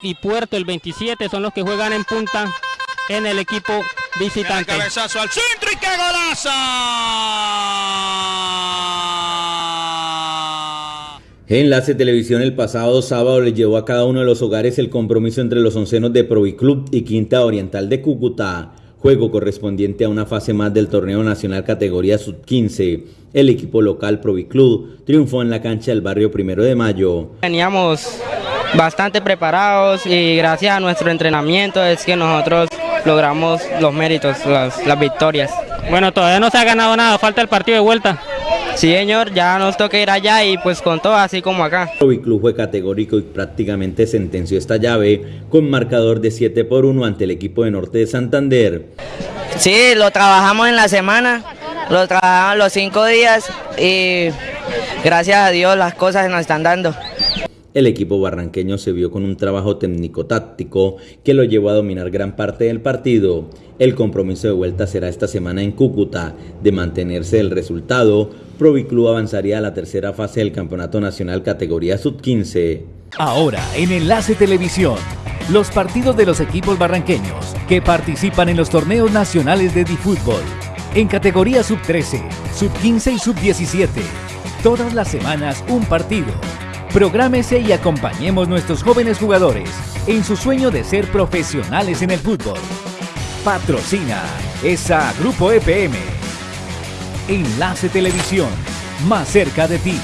y Puerto el 27 son los que juegan en punta en el equipo visitante. El cabezazo al centro y qué golazo. Enlace Televisión el pasado sábado le llevó a cada uno de los hogares el compromiso entre los oncenos de Proviclub y Quinta Oriental de Cúcuta, juego correspondiente a una fase más del torneo nacional categoría sub-15. El equipo local Proviclub triunfó en la cancha del barrio Primero de Mayo. Teníamos bastante preparados y gracias a nuestro entrenamiento es que nosotros logramos los méritos, las, las victorias. Bueno, todavía no se ha ganado nada, falta el partido de vuelta. Sí, señor, ya nos toca ir allá y pues con todo así como acá. Proviclub fue categórico y prácticamente sentenció esta llave con marcador de 7 por 1 ante el equipo de Norte de Santander. Sí, lo trabajamos en la semana, lo trabajamos los cinco días y gracias a Dios las cosas se nos están dando. El equipo barranqueño se vio con un trabajo técnico-táctico que lo llevó a dominar gran parte del partido. El compromiso de vuelta será esta semana en Cúcuta. De mantenerse el resultado, Proviclub avanzaría a la tercera fase del Campeonato Nacional categoría sub-15. Ahora en Enlace Televisión, los partidos de los equipos barranqueños que participan en los torneos nacionales de Difútbol. En categoría sub-13, sub-15 y sub-17. Todas las semanas un partido. Prográmese y acompañemos nuestros jóvenes jugadores en su sueño de ser profesionales en el fútbol. Patrocina esa Grupo EPM. Enlace Televisión, más cerca de ti.